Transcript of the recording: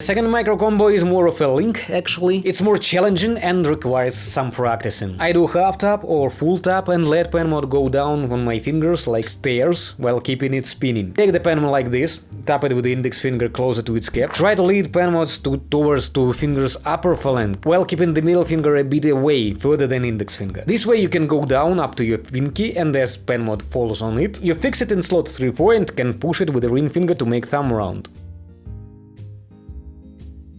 Second micro combo is more of a link actually. It's more challenging and requires some practicing. I do half tap or full tap and let pen mod go down on my fingers like stairs while keeping it spinning. Take the pen mod like this, tap it with the index finger closer to its cap. Try to lead pen mods to, towards two fingers upper phalanx while keeping the middle finger a bit away further than index finger. This way you can go down up to your pinky and as pen mod falls on it, you fix it in slot 3-4 and can push it with the ring finger to make thumb round.